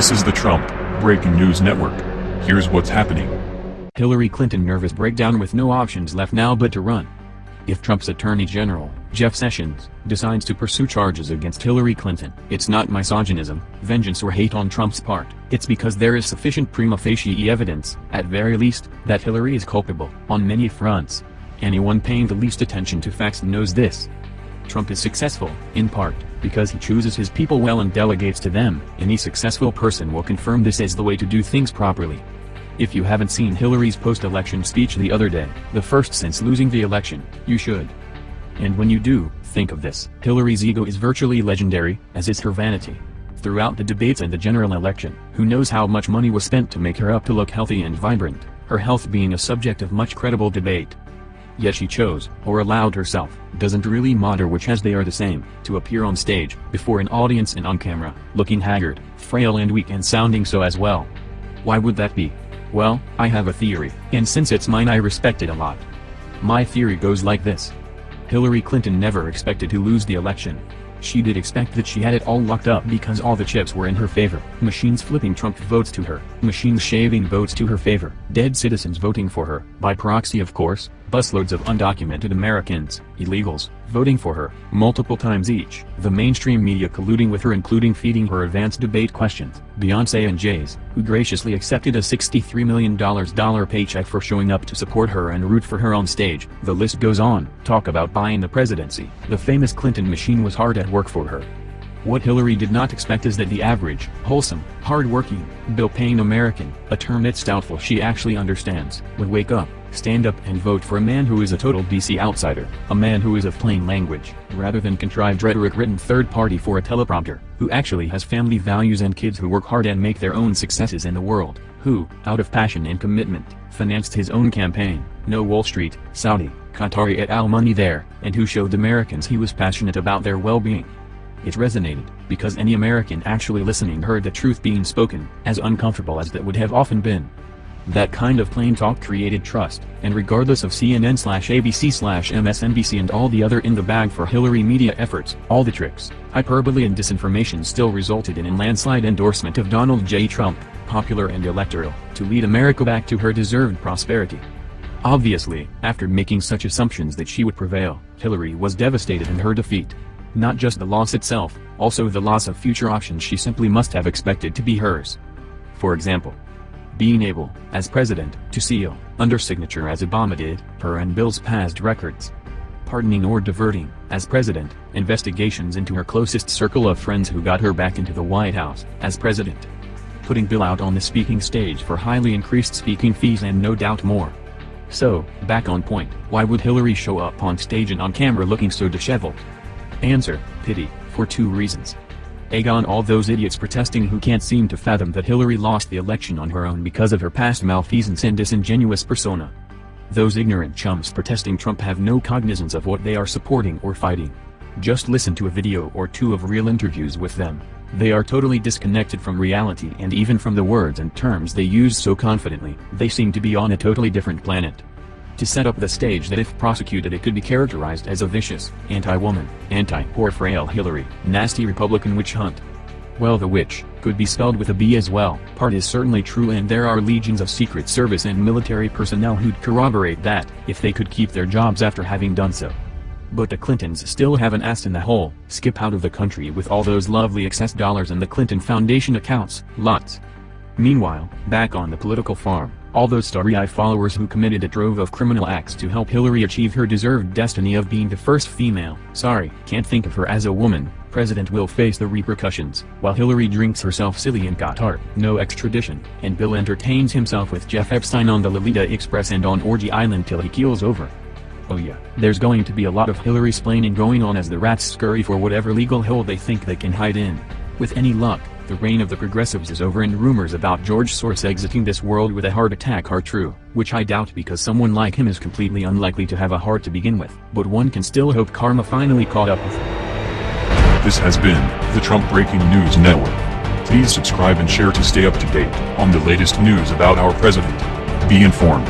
This is the Trump Breaking News Network. Here's what's happening. Hillary Clinton nervous breakdown with no options left now but to run. If Trump's Attorney General, Jeff Sessions, decides to pursue charges against Hillary Clinton, it's not misogynism, vengeance or hate on Trump's part, it's because there is sufficient prima facie evidence, at very least, that Hillary is culpable, on many fronts. Anyone paying the least attention to facts knows this. Trump is successful, in part, because he chooses his people well and delegates to them. Any successful person will confirm this as the way to do things properly. If you haven't seen Hillary's post-election speech the other day, the first since losing the election, you should. And when you do, think of this. Hillary's ego is virtually legendary, as is her vanity. Throughout the debates and the general election, who knows how much money was spent to make her up to look healthy and vibrant, her health being a subject of much credible debate. Yet she chose, or allowed herself, doesn't really matter which as they are the same, to appear on stage, before an audience and on camera, looking haggard, frail and weak and sounding so as well. Why would that be? Well, I have a theory, and since it's mine I respect it a lot. My theory goes like this. Hillary Clinton never expected to lose the election. She did expect that she had it all locked up because all the chips were in her favor. Machines flipping Trump votes to her, machines shaving votes to her favor, dead citizens voting for her, by proxy of course, busloads of undocumented Americans, illegals, voting for her, multiple times each, the mainstream media colluding with her including feeding her advanced debate questions, Beyonce and Jay's, who graciously accepted a $63 million paycheck for showing up to support her and root for her on stage, the list goes on, talk about buying the presidency, the famous Clinton machine was hard at work for her. What Hillary did not expect is that the average, wholesome, hard-working, bill-paying American, a term it's doubtful she actually understands, would wake up, stand up and vote for a man who is a total DC outsider, a man who is of plain language, rather than contrived rhetoric written third party for a teleprompter, who actually has family values and kids who work hard and make their own successes in the world, who, out of passion and commitment, financed his own campaign, no Wall Street, Saudi, Qatari et al money there, and who showed Americans he was passionate about their well-being. It resonated, because any American actually listening heard the truth being spoken, as uncomfortable as that would have often been. That kind of plain talk created trust, and regardless of CNN slash ABC slash MSNBC and all the other in the bag for Hillary media efforts, all the tricks, hyperbole and disinformation still resulted in a landslide endorsement of Donald J. Trump, popular and electoral, to lead America back to her deserved prosperity. Obviously, after making such assumptions that she would prevail, Hillary was devastated in her defeat. Not just the loss itself, also the loss of future options she simply must have expected to be hers. For example, being able, as president, to seal, under signature as Obama did, her and Bill's past records. Pardoning or diverting, as president, investigations into her closest circle of friends who got her back into the White House, as president. Putting Bill out on the speaking stage for highly increased speaking fees and no doubt more. So, back on point, why would Hillary show up on stage and on camera looking so disheveled? Answer, pity, for two reasons. Egg on all those idiots protesting who can't seem to fathom that Hillary lost the election on her own because of her past malfeasance and disingenuous persona. Those ignorant chumps protesting Trump have no cognizance of what they are supporting or fighting. Just listen to a video or two of real interviews with them. They are totally disconnected from reality and even from the words and terms they use so confidently, they seem to be on a totally different planet to set up the stage that if prosecuted it could be characterized as a vicious, anti-woman, anti-poor frail Hillary, nasty Republican witch hunt. Well the witch, could be spelled with a B as well, part is certainly true and there are legions of Secret Service and military personnel who'd corroborate that, if they could keep their jobs after having done so. But the Clintons still have an ass in the hole, skip out of the country with all those lovely excess dollars in the Clinton Foundation accounts, lots. Meanwhile, back on the political farm, all those starry-eye followers who committed a trove of criminal acts to help Hillary achieve her deserved destiny of being the first female, sorry, can't think of her as a woman, president will face the repercussions, while Hillary drinks herself silly in Qatar, no extradition, and Bill entertains himself with Jeff Epstein on the Lolita Express and on Orgy Island till he keels over. Oh yeah, there's going to be a lot of Hillary splaining going on as the rats scurry for whatever legal hole they think they can hide in. With any luck, the reign of the progressives is over and rumors about George Soros exiting this world with a heart attack are true, which I doubt because someone like him is completely unlikely to have a heart to begin with, but one can still hope karma finally caught up with him. This has been the Trump Breaking News Network. Please subscribe and share to stay up to date on the latest news about our president. Be informed.